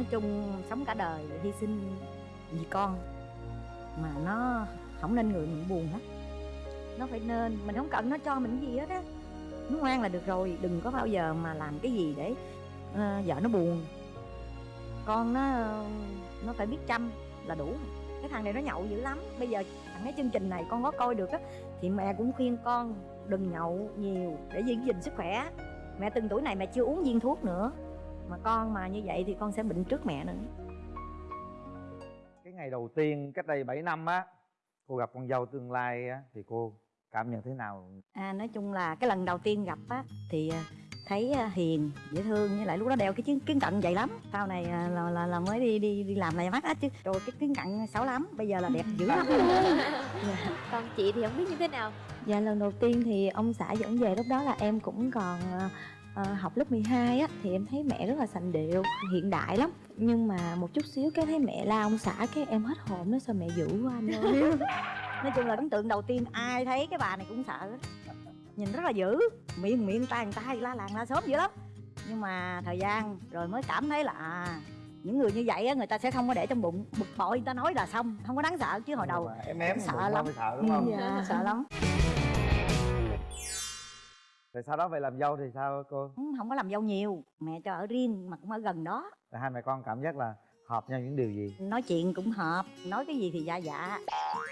nói chung sống cả đời hy sinh vì con. Mà nó không nên người mình buồn hết nó phải nên mình không cần nó cho mình gì hết á. Nó ngoan là được rồi đừng có bao giờ mà làm cái gì để uh, vợ nó buồn. Con nó nó phải biết chăm là đủ. Cái thằng này nó nhậu dữ lắm. Bây giờ thằng cái chương trình này con có coi được á thì mẹ cũng khuyên con đừng nhậu nhiều để giữ gìn sức khỏe. Mẹ từng tuổi này mẹ chưa uống viên thuốc nữa mà con mà như vậy thì con sẽ bệnh trước mẹ nữa. Cái ngày đầu tiên cách đây 7 năm á cô gặp con dâu tương lai á thì cô cảm nhận thế nào? À nói chung là cái lần đầu tiên gặp á thì à, thấy à, hiền dễ thương với lại lúc đó đeo cái kiến, kiến cận vậy lắm. Sau này à, là, là, là mới đi đi đi làm lại mắt á chứ. Rồi cái kiến cận xấu lắm bây giờ là đẹp dữ lắm. Dạ. còn chị thì không biết như thế nào? Dạ lần đầu tiên thì ông xã dẫn về lúc đó là em cũng còn uh, học lớp 12 á thì em thấy mẹ rất là sành điệu hiện đại lắm. Nhưng mà một chút xíu cái thấy mẹ la ông xã cái em hết hồn nó sao mẹ dữ quá anh ơi. Nói chung là ấn tượng đầu tiên ai thấy cái bà này cũng sợ. Nhìn rất là dữ miệng miệng tay người ta la làng la sớm dữ lắm. Nhưng mà thời gian rồi mới cảm thấy là à, những người như vậy á người ta sẽ không có để trong bụng bực bội người ta nói là xong không có đáng sợ chứ hồi đầu em em sợ lắm. sợ đúng không? Dạ, sợ lắm rồi sau đó về làm dâu thì sao cô? Ừ, không có làm dâu nhiều. Mẹ cho ở riêng mà cũng ở gần đó. Rồi hai mẹ con cảm giác là hợp nhau những điều gì? Nói chuyện cũng hợp nói cái gì thì dạ dạ.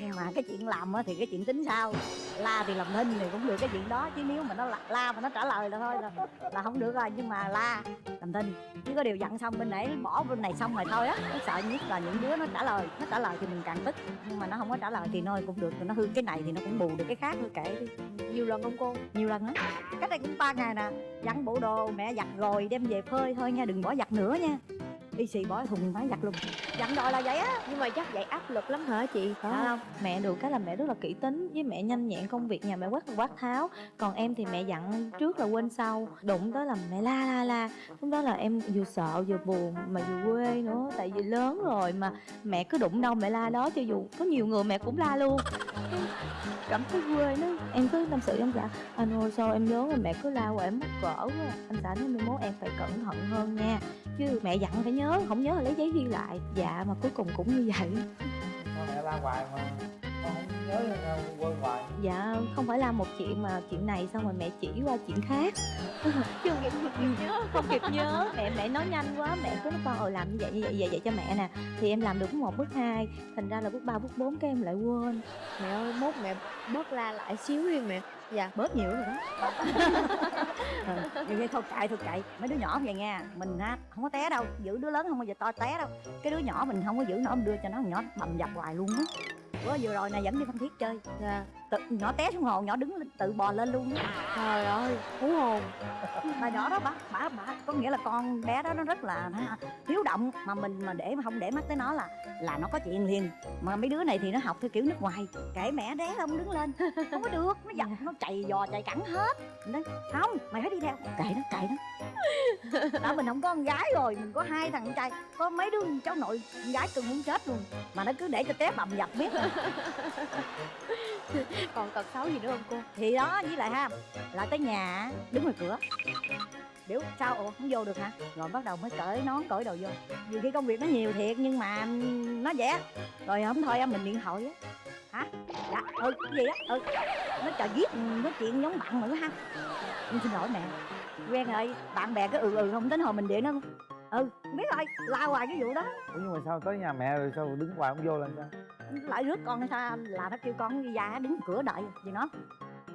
Nhưng mà cái chuyện làm thì cái chuyện tính sao? La thì làm thinh thì cũng được cái chuyện đó. Chứ nếu mà nó la, la mà nó trả lời là thôi là, là không được rồi. Nhưng mà la làm thinh chứ có điều dặn xong bên nãy bỏ bên này xong rồi thôi á. Nó sợ nhất là những đứa nó trả lời nó trả lời thì mình càng tức. Nhưng mà nó không có trả lời thì thôi cũng được. Nó hư cái này thì nó cũng bù được cái khác thôi kệ đi. Nhiều lần không cô? Nhiều lần á. Cách đây cũng ba ngày nè. Dặn bộ đồ mẹ giặt rồi đem về phơi. Thôi nha đừng bỏ giặt nữa nha y xì bỏ thùng máy giặt luôn. Dặn đòi là vậy á nhưng mà chắc vậy áp lực lắm hả chị? Phải không? Mẹ được cái là mẹ rất là kỹ tính với mẹ nhanh nhẹn công việc nhà mẹ quát quát tháo. Còn em thì mẹ dặn trước là quên sau. Đụng tới là mẹ la la la. Lúc đó là em vừa sợ vừa buồn mà vừa quê nữa tại vì lớn rồi mà mẹ cứ đụng đâu mẹ la đó cho dù có nhiều người mẹ cũng la luôn. Cảm thấy quê nó em cứ tâm sự trong dạ anh ơi sao em lớn rồi mẹ cứ la hoài em mắc cỡ quá. Anh xã nói mai mốt em phải cẩn thận hơn nha. Chứ mẹ dặn phải nhớ không nhớ là lấy giấy ghi lại. Dạ mà cuối cùng cũng như vậy. Con mẹ la hoài mà. Con không nhớ là quên hoài. Dạ không phải là một chuyện mà chuyện này xong rồi mẹ chỉ qua chuyện khác. Chứ không kịp, kịp nhớ. Không kịp nhớ. Mẹ mẹ nói nhanh quá. Mẹ cứ nói con ờ làm như vậy như vậy vậy vậy cho mẹ nè. Thì em làm được bước một bước hai. Thành ra là bước ba bước bốn cái em lại quên. Mẹ ơi mốt mẹ bớt la lại xíu đi mẹ dạ. Bớt nhiều rồi đó. Ừ, vậy thôi cậy thôi cậy mấy đứa nhỏ vậy nha mình ha không có té đâu. Giữ đứa lớn không bao giờ to té đâu. Cái đứa nhỏ mình không có giữ nó đưa cho nó nhỏ bầm dập hoài luôn á. Bữa vừa rồi này dẫn đi phan thiết chơi. Dạ tự, nhỏ té xuống hồ nhỏ đứng lên tự bò lên luôn trời ơi hú hồn. Mà nhỏ đó bả bả bả có nghĩa là con bé đó nó rất là hiếu động. Mà mình mà để mà không để mắt tới nó là là nó có chuyện liền. Mà mấy đứa này thì nó học theo kiểu nước ngoài. Kể mẹ đé không đứng lên. Không có được nó giật nó chạy dò chạy cẳng hết. Nó không mày phải đi theo. Kệ nó kệ nó. Đã mình không có con gái rồi mình có hai thằng trai. Có mấy đứa cháu nội con gái cưng muốn chết luôn. Mà nó cứ để cho té bầm dập biết còn tật xấu gì nữa không cô? Thì đó với lại ha là tới nhà đứng ngoài cửa. Biểu sao? Ủa không vô được hả? Rồi bắt đầu mới cởi nón cởi đồ vô. Nhiều khi công việc nó nhiều thiệt nhưng mà nó vậy rồi không thôi mình điện thoại á. Hả? Dạ ừ cái gì á? Ừ. Nó chờ viết nói chuyện giống bạn nữa ha. Nhưng xin lỗi mẹ. Quen rồi bạn bè cứ ừ ừ không tính hồi mình điện nó ừ biết rồi la hoài cái vụ đó. Ủa nhưng mà sao tới nhà mẹ rồi sao đứng hoài không vô làm sao lại rước con hay sao? Là nó kêu con đi ra đứng cửa đợi gì nó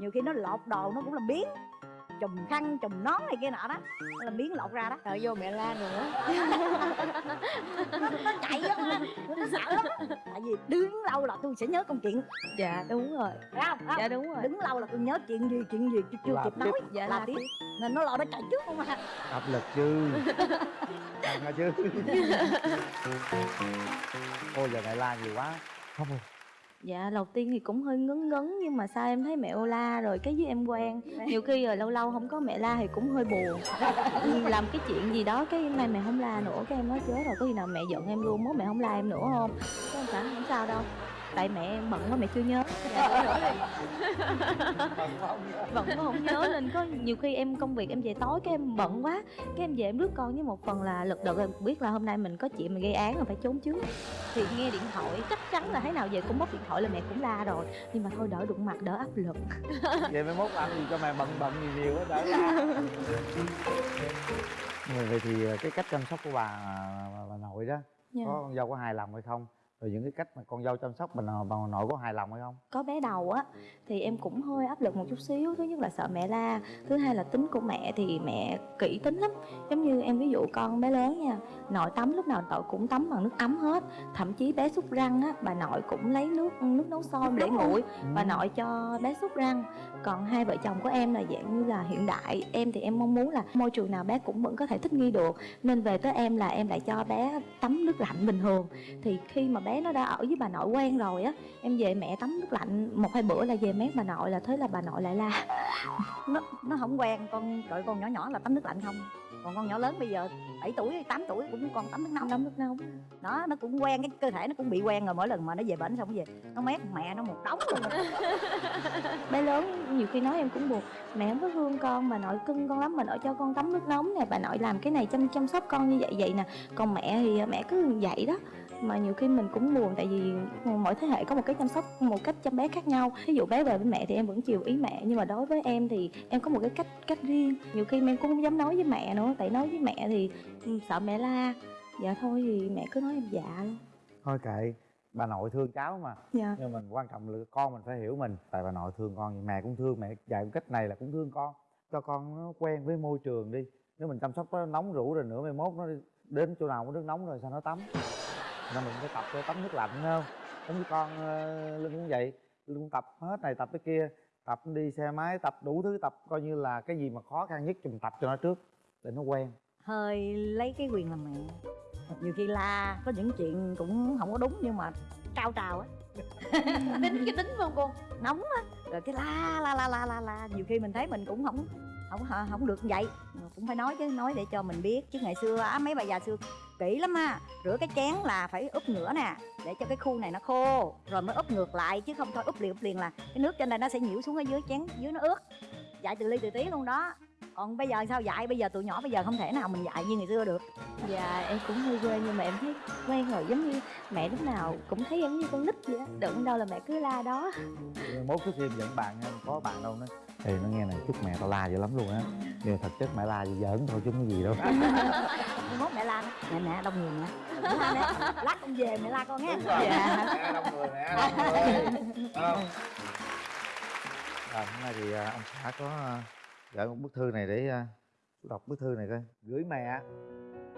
nhiều khi nó lột đồ nó cũng làm biến. Chùm khăn chùm nón này kia nọ đó. Là biến lột ra đó. Đợi vô mẹ la nữa nó, nó chạy á. Nó sợ lắm. Tại vì đứng lâu là tôi sẽ nhớ công chuyện. Dạ đúng rồi. Phải không, không? dạ đúng rồi. Đứng lâu là tôi nhớ chuyện gì chuyện gì chưa Làm kịp tiếp. nói dạ làm là tiếp. nên nó lo nó chạy trước không à. Áp lực chứ. Căng chứ. Ô giờ mẹ la nhiều quá không rồi Dạ đầu tiên thì cũng hơi ngấn ngấn Nhưng mà sao em thấy mẹ ô la rồi cái với em quen. Nhiều khi rồi lâu lâu không có mẹ la thì cũng hơi buồn. Làm cái chuyện gì đó cái nay mẹ không la nữa Cái em nói chết rồi có khi nào mẹ giận em luôn Mốt mẹ không la em nữa không? Cái em cảm không sao đâu tại mẹ em bận quá mẹ chưa nhớ. Bận quá không nhớ. Nên có nhiều khi em công việc em về tối cái em bận quá cái em về em rước con với một phần là lực đợt em biết là hôm nay mình có chuyện mình gây án là phải trốn trước thì nghe điện thoại chắc chắn là thế nào về cũng bóc điện thoại là mẹ cũng la rồi. Nhưng mà thôi đỡ đụng mặt đỡ áp lực. Vậy mai mốt làm gì cho mẹ bận bận nhiều nhiều quá đỡ Rồi vậy thì ờ, cái cách chăm sóc của bà, bà, bà nội đó Dạ. có con dâu có hài lòng hay không rồi những cái cách mà con dâu chăm sóc nội- bà nội có hài lòng hay không? Có bé đầu á thì em cũng hơi áp lực một chút xíu. Thứ nhất là sợ mẹ la thứ hai là tính của mẹ thì mẹ kỹ tính lắm. Giống như em ví dụ con bé lớn nha nội tắm lúc nào nội cũng tắm bằng nước ấm hết. Thậm chí bé xúc răng á bà nội cũng lấy nước nước nấu sôi để nguội. bà nội cho bé xúc răng. Còn hai vợ chồng của em là dạng như là hiện đại. Em thì em mong muốn là môi trường nào bé cũng vẫn có thể thích nghi được. Nên về tới em là em lại cho bé tắm nước lạnh bình thường. Thì khi mà bé nó đã ở với bà nội quen rồi á. Em về mẹ tắm nước lạnh một hai bữa là về mét bà nội là thế là bà nội lại la. Nó nó không quen con trời con nhỏ nhỏ là tắm nước lạnh không? Còn con nhỏ lớn bây giờ 7 tuổi 8 tuổi cũng còn tắm nước nóng. Tắm nước nóng. Đó nó cũng quen cái cơ thể nó cũng bị quen rồi mỗi lần mà nó về bệnh xong về nó mét mẹ nó một đống luôn. Bé lớn nhiều khi nói em cũng buồn mẹ không có thương con bà nội cưng con lắm bà nội cho con tắm nước nóng nè bà nội làm cái này chăm chăm sóc con như vậy vậy nè. Còn mẹ thì mẹ cứ vậy đó mà nhiều khi mình cũng buồn tại vì mỗi thế hệ có một cái chăm sóc một cách chăm bé khác nhau. Ví dụ bé về với mẹ thì em vẫn chiều ý mẹ nhưng mà đối với em thì em có một cái cách cách riêng. Nhiều khi em cũng không dám nói với mẹ nữa tại nói với mẹ thì ừ, sợ mẹ la. Dạ thôi thì mẹ cứ nói em dạ luôn. Thôi kệ bà nội thương cháu mà. Dạ. Nhưng mình quan trọng là con mình phải hiểu mình. Tại bà nội thương con mẹ cũng thương mẹ dạy cách này là cũng thương con. Cho con nó quen với môi trường đi. Nếu mình chăm sóc nó nóng rủ rồi nữa mai mốt nó đến chỗ nào có nước nóng rồi sao nó tắm nên mình phải tập cho tắm nước lạnh không? Giống như con ờ, linh cũng vậy. Linh cũng tập hết này tập cái kia. Tập đi xe máy tập đủ thứ tập coi như là cái gì mà khó khăn nhất thì mình tập cho nó trước để nó quen. Hơi lấy cái quyền làm mẹ. Nhiều khi la có những chuyện cũng không có đúng nhưng mà cao trào á. Tính cái tính không cô nóng á rồi cái la la la la la la. Nhiều khi mình thấy mình cũng không không không được vậy. Cũng phải nói chứ nói để cho mình biết. Chứ ngày xưa á mấy bà già xưa kỹ lắm ha rửa cái chén là phải úp nữa nè để cho cái khu này nó khô. Rồi mới úp ngược lại chứ không thôi úp liền úp liền là cái nước trên đây nó sẽ nhiễu xuống ở dưới chén dưới nó ướt. Dạy từ ly từ tí luôn đó. Còn bây giờ sao dạy? Bây giờ tụi nhỏ bây giờ không thể nào mình dạy như ngày xưa được. Dạ em cũng hơi quên nhưng mà em thấy quen rồi. Giống như mẹ lúc nào cũng thấy giống như con nít vậy á. Đựng đâu là mẹ cứ la đó. Mốt trước khi em dẫn bạn em có bạn đâu nó thì nó nghe này chúc mẹ tao la dữ lắm luôn á. Nhưng mà thật chất mẹ la gì giỡn thôi chứ không có gì đâu. Mốt mẹ la mẹ mẹ đông người mẹ lát con về mẹ la con nghe dạ. Mẹ đông người mẹ đông người. Không? Rồi hôm nay thì à, ông xã có à, gửi một bức thư này để à, đọc bức thư này coi. Gửi mẹ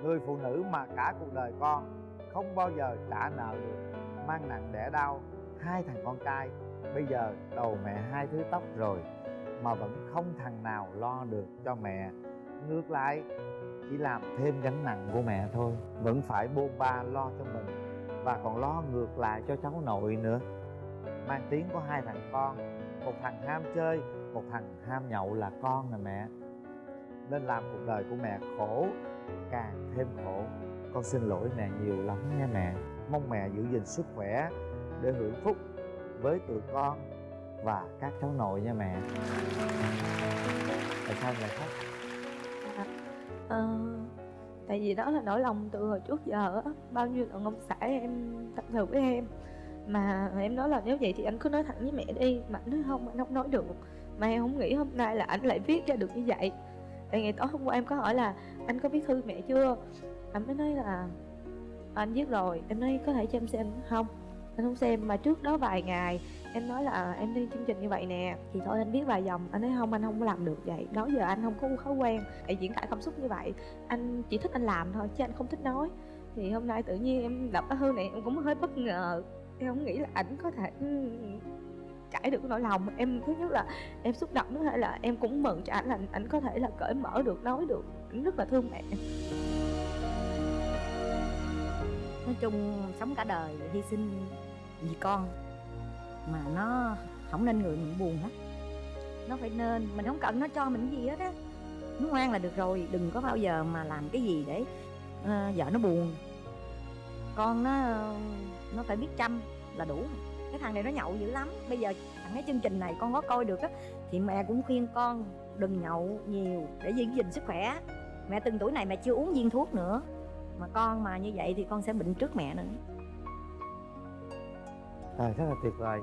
người phụ nữ mà cả cuộc đời con không bao giờ trả nợ được mang nặng đẻ đau hai thằng con trai. Bây giờ đầu mẹ hai thứ tóc rồi mà vẫn không thằng nào lo được cho mẹ. Ngược lại, chỉ làm thêm gánh nặng của mẹ thôi, vẫn phải bôn ba lo cho mình và còn lo ngược lại cho cháu nội nữa. Mang tiếng có hai thằng con, một thằng ham chơi, một thằng ham nhậu là con nè mẹ. Nên làm cuộc đời của mẹ khổ, càng thêm khổ. Con xin lỗi mẹ nhiều lắm nha mẹ. Mong mẹ giữ gìn sức khỏe để hưởng phúc với tụi con và các cháu nội nha mẹ. Tại sao lại khóc Ờ, Tại vì đó là nỗi lòng từ hồi trước giờ á. Bao nhiêu lần ông xã em tâm sự với em. Mà em nói là nếu vậy thì anh cứ nói thẳng với mẹ đi. Mà anh nói không, anh không nói được. Mà em không nghĩ hôm nay là anh lại viết ra được như vậy. Tại ngày tối hôm qua em có hỏi là Anh có viết thư mẹ chưa? Anh mới nói là Anh viết rồi. Em nói có thể cho em xem không? Anh không xem mà trước đó vài ngày Em nói là à, em đi chương trình như vậy nè Thì thôi anh viết vài dòng. Anh nói không anh không có làm được vậy. Đó giờ anh không có thói quen để diễn tả cảm xúc như vậy. Anh chỉ thích anh làm thôi chứ anh không thích nói. Thì hôm nay tự nhiên em đọc cái thư này em cũng hơi bất ngờ. Em không nghĩ là ảnh có thể ừ, trải được nỗi lòng. Em thứ nhất là em xúc động thứ hai là em cũng mừng cho ảnh là ảnh có thể là cởi mở được nói được. Ảnh rất là thương mẹ nói chung sống cả đời hy sinh vì con mà nó không nên người mình buồn hết nó phải nên mình không cần nó cho mình gì hết á. Nó ngoan là được rồi đừng có bao giờ mà làm cái gì để uh, vợ nó buồn. Con nó nó phải biết chăm là đủ. Cái thằng này nó nhậu dữ lắm. Bây giờ thằng cái chương trình này con có coi được á thì mẹ cũng khuyên con đừng nhậu nhiều để giữ gìn sức khỏe. Mẹ từng tuổi này mẹ chưa uống viên thuốc nữa. Mà con mà như vậy thì con sẽ bệnh trước mẹ nữa. À, rất là tuyệt vời.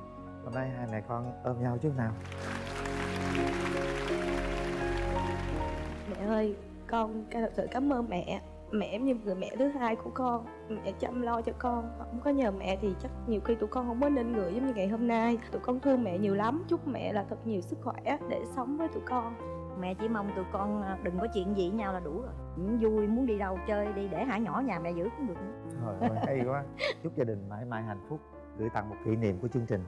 Hôm nay hai mẹ con ôm nhau chút nào. Mẹ ơi con thật sự cảm ơn mẹ. Mẹ em như người mẹ thứ hai của con. Mẹ chăm lo cho con. Không có nhờ mẹ thì chắc nhiều khi tụi con không có nên người giống như ngày hôm nay. Tụi con thương mẹ nhiều lắm. Chúc mẹ là thật nhiều sức khỏe để sống với tụi con. Mẹ chỉ mong tụi con à, đừng có chuyện gì với nhau là đủ rồi. Muốn vui muốn đi đâu chơi đi để hả nhỏ nhà mẹ giữ cũng được nữa. Rồi, ôi, hay quá. Chúc gia đình mãi mãi hạnh phúc Gửi tặng một kỷ niệm của chương trình